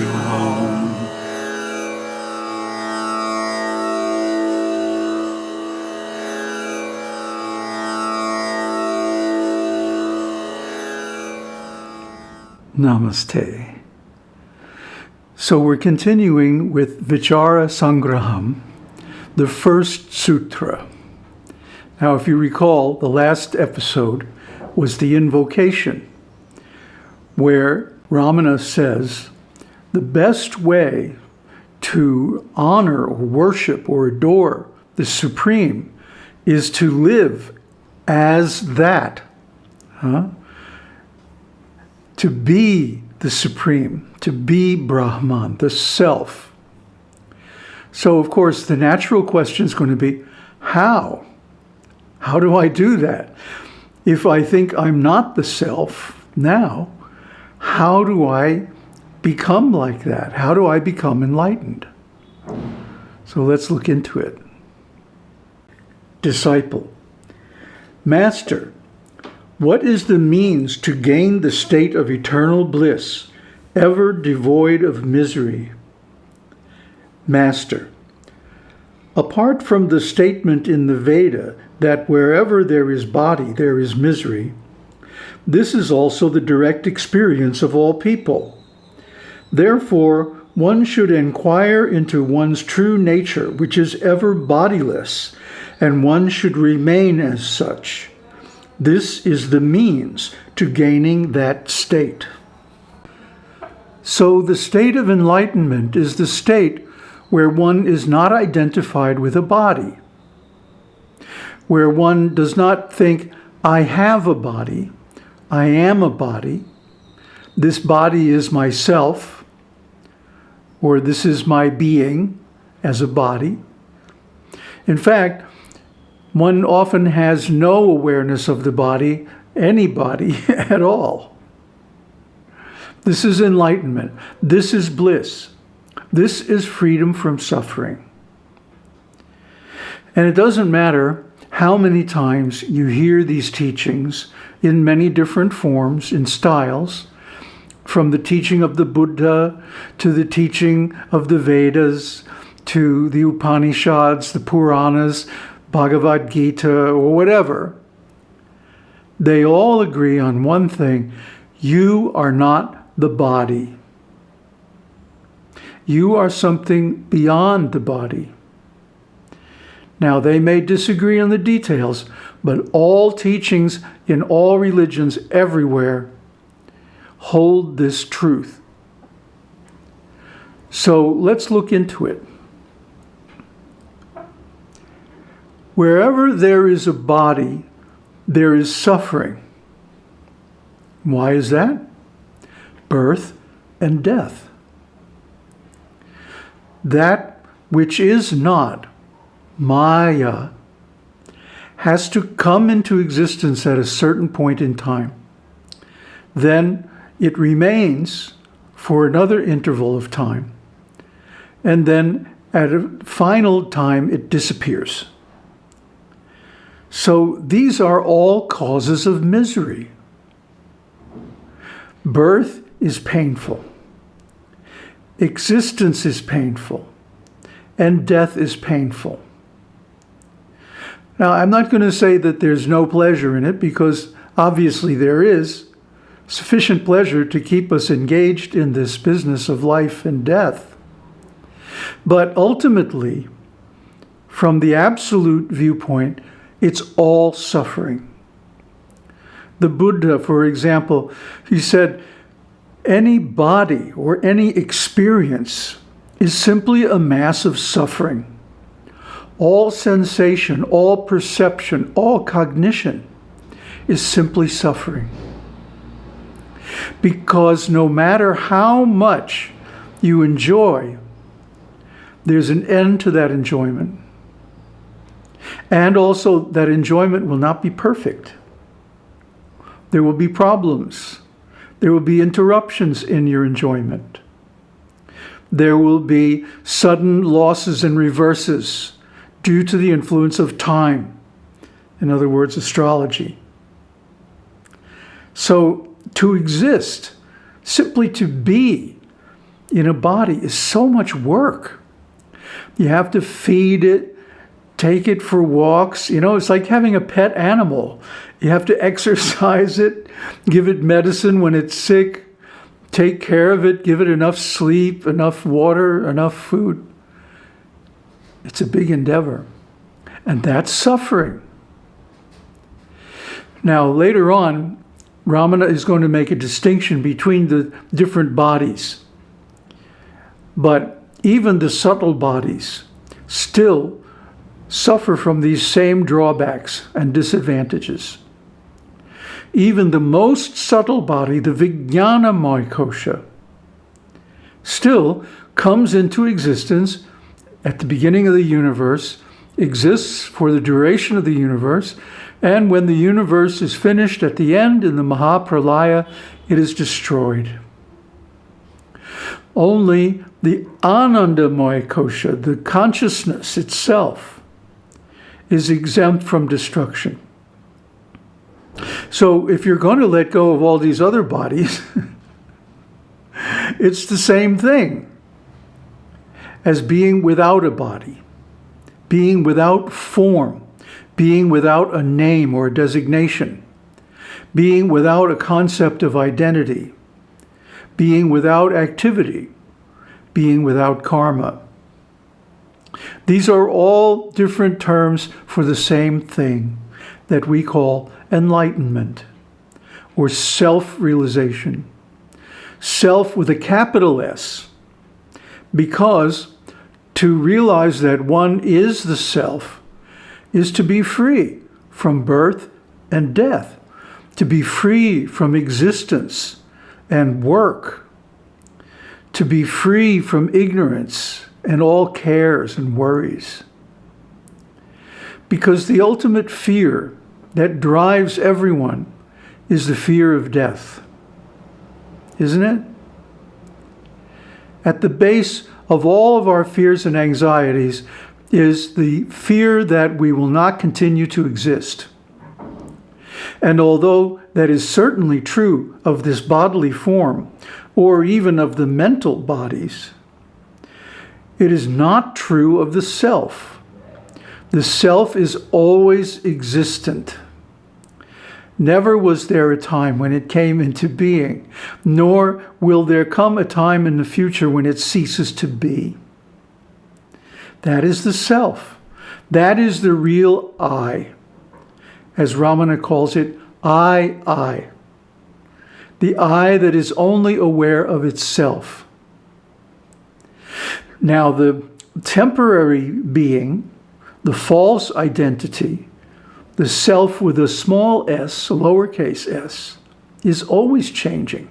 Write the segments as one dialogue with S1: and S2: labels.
S1: you home. Namaste. So we're continuing with Vichara Sangraham, the first sutra. Now, if you recall, the last episode was the invocation, where Ramana says the best way to honor or worship or adore the Supreme is to live as that, huh? to be the Supreme, to be Brahman, the Self. So, of course, the natural question is going to be, how? How do I do that? If I think I'm not the Self now, how do I become like that? How do I become enlightened? So let's look into it. Disciple. Master, what is the means to gain the state of eternal bliss, ever devoid of misery? Master, apart from the statement in the Veda that wherever there is body, there is misery, this is also the direct experience of all people. Therefore, one should inquire into one's true nature, which is ever bodiless, and one should remain as such. This is the means to gaining that state. So the state of enlightenment is the state where one is not identified with a body, where one does not think, I have a body, I am a body, this body is myself, or this is my being as a body. In fact, one often has no awareness of the body, any body at all. This is enlightenment. This is bliss. This is freedom from suffering. And it doesn't matter how many times you hear these teachings in many different forms, in styles, from the teaching of the Buddha to the teaching of the Vedas to the Upanishads, the Puranas, Bhagavad Gita, or whatever, they all agree on one thing you are not the body. You are something beyond the body. Now, they may disagree on the details, but all teachings in all religions everywhere hold this truth. So let's look into it. Wherever there is a body, there is suffering. Why is that? Birth and death. That which is not, Maya, has to come into existence at a certain point in time. Then it remains for another interval of time. And then at a final time, it disappears. So these are all causes of misery. Birth is painful. Existence is painful. And death is painful. Now, I'm not going to say that there's no pleasure in it because obviously there is sufficient pleasure to keep us engaged in this business of life and death. But ultimately, from the absolute viewpoint, it's all suffering. The Buddha, for example, he said, any body or any experience is simply a mass of suffering. All sensation, all perception, all cognition is simply suffering. Because no matter how much you enjoy, there's an end to that enjoyment. And also that enjoyment will not be perfect. There will be problems. There will be interruptions in your enjoyment. There will be sudden losses and reverses due to the influence of time. In other words, astrology. So to exist, simply to be, in a body is so much work. You have to feed it, take it for walks. You know, it's like having a pet animal. You have to exercise it, give it medicine when it's sick, take care of it, give it enough sleep, enough water, enough food. It's a big endeavor. And that's suffering. Now, later on, Ramana is going to make a distinction between the different bodies. But even the subtle bodies still suffer from these same drawbacks and disadvantages. Even the most subtle body, the Vijnana Kosha, still comes into existence at the beginning of the universe, exists for the duration of the universe, and when the universe is finished at the end in the Mahapralaya, it is destroyed. Only the Anandamaya Kosha, the consciousness itself, is exempt from destruction. So if you're going to let go of all these other bodies, it's the same thing as being without a body, being without form, being without a name or designation, being without a concept of identity, being without activity, being without karma. These are all different terms for the same thing that we call enlightenment or self-realization. Self with a capital S, because to realize that one is the self is to be free from birth and death, to be free from existence and work, to be free from ignorance and all cares and worries. Because the ultimate fear that drives everyone is the fear of death, isn't it? At the base of all of our fears and anxieties is the fear that we will not continue to exist. And although that is certainly true of this bodily form, or even of the mental bodies, it is not true of the self. The self is always existent. Never was there a time when it came into being, nor will there come a time in the future when it ceases to be. That is the self. That is the real I. As Ramana calls it, I, I. The I that is only aware of itself. Now, the temporary being, the false identity, the self with a small s, a lowercase s, is always changing.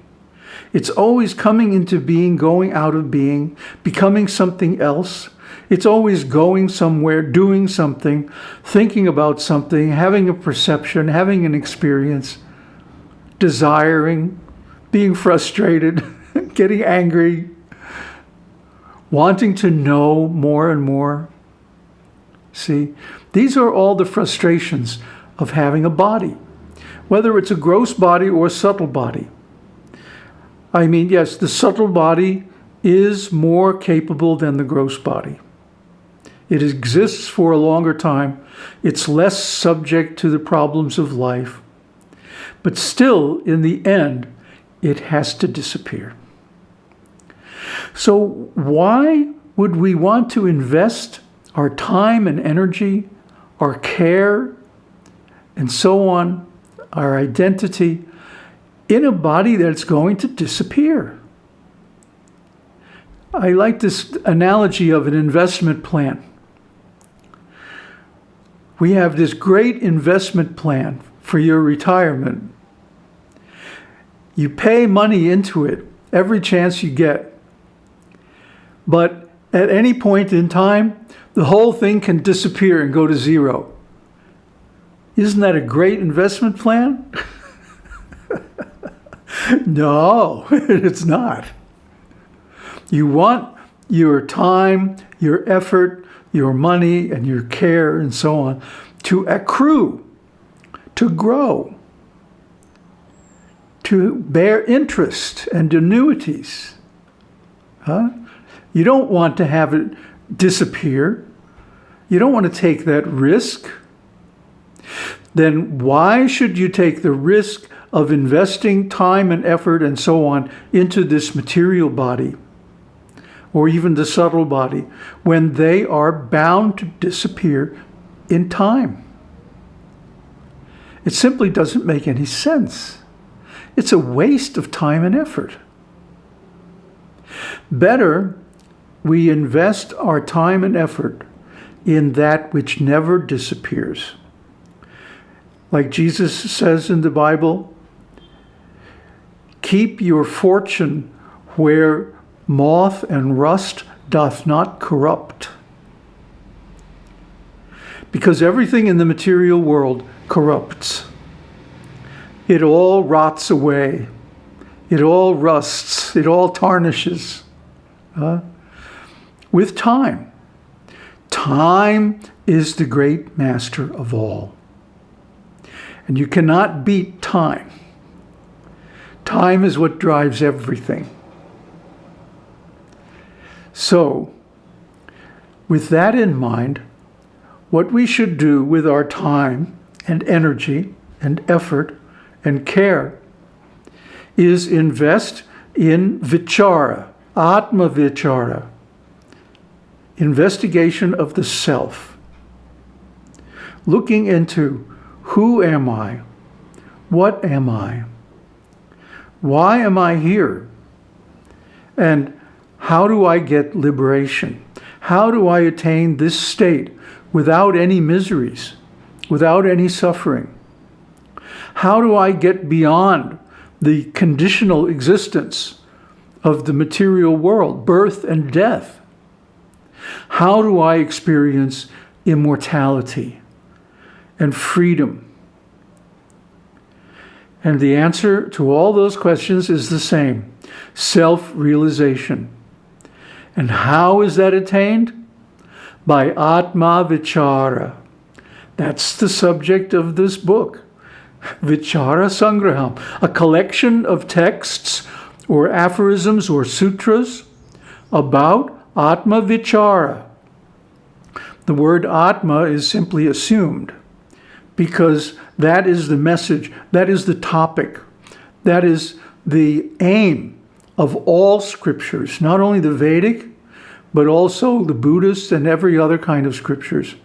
S1: It's always coming into being, going out of being, becoming something else. It's always going somewhere, doing something, thinking about something, having a perception, having an experience, desiring, being frustrated, getting angry, wanting to know more and more. See, these are all the frustrations of having a body, whether it's a gross body or a subtle body. I mean, yes, the subtle body is more capable than the gross body. It exists for a longer time. It's less subject to the problems of life. But still, in the end, it has to disappear. So why would we want to invest our time and energy, our care, and so on, our identity, in a body that's going to disappear? I like this analogy of an investment plan. We have this great investment plan for your retirement. You pay money into it every chance you get. But at any point in time, the whole thing can disappear and go to zero. Isn't that a great investment plan? no, it's not. You want your time, your effort, your money, and your care, and so on, to accrue, to grow, to bear interest and annuities. Huh? You don't want to have it disappear. You don't want to take that risk. Then why should you take the risk of investing time and effort and so on into this material body or even the subtle body when they are bound to disappear in time? It simply doesn't make any sense. It's a waste of time and effort. Better we invest our time and effort in that which never disappears. Like Jesus says in the Bible, keep your fortune where moth and rust doth not corrupt. Because everything in the material world corrupts. It all rots away. It all rusts. It all tarnishes. Uh, with time. Time is the great master of all. And you cannot beat time. Time is what drives everything. So, with that in mind, what we should do with our time and energy and effort and care is invest in vichara, atma vichara, investigation of the self, looking into who am I, what am I, why am I here, and how do I get liberation? How do I attain this state without any miseries, without any suffering? How do I get beyond the conditional existence of the material world, birth and death? How do I experience immortality and freedom? And the answer to all those questions is the same, self-realization. And how is that attained? By Atma Vichara. That's the subject of this book. Vichara Sangraham, a collection of texts or aphorisms or sutras about Atma Vichara. The word Atma is simply assumed because that is the message, that is the topic, that is the aim of all scriptures, not only the Vedic, but also the Buddhist and every other kind of scriptures.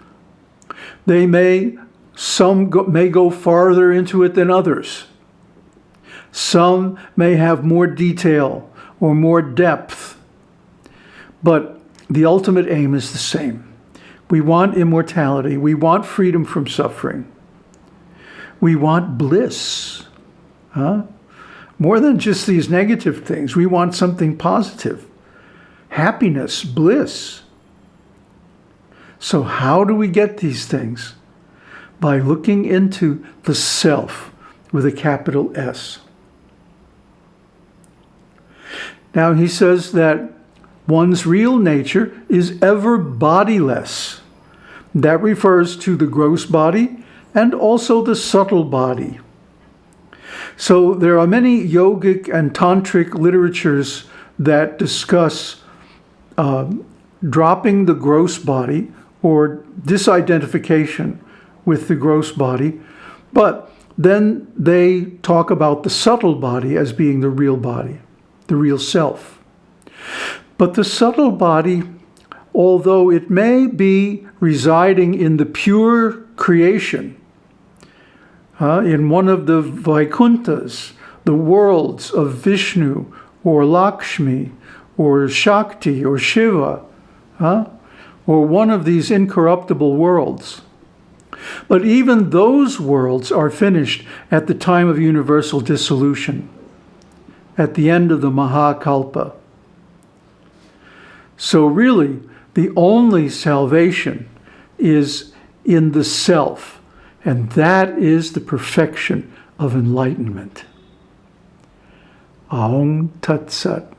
S1: They may, some go, may go farther into it than others. Some may have more detail or more depth but the ultimate aim is the same. We want immortality. We want freedom from suffering. We want bliss. Huh? More than just these negative things. We want something positive. Happiness, bliss. So how do we get these things? By looking into the self with a capital S. Now he says that One's real nature is ever bodiless. That refers to the gross body and also the subtle body. So there are many yogic and tantric literatures that discuss uh, dropping the gross body or disidentification with the gross body, but then they talk about the subtle body as being the real body, the real self. But the subtle body, although it may be residing in the pure creation, uh, in one of the Vaikunthas, the worlds of Vishnu or Lakshmi or Shakti or Shiva, uh, or one of these incorruptible worlds. But even those worlds are finished at the time of universal dissolution, at the end of the Mahakalpa. So really, the only salvation is in the self, and that is the perfection of enlightenment. Aung Tat Sat.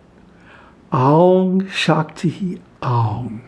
S1: Aung Shakti Aung.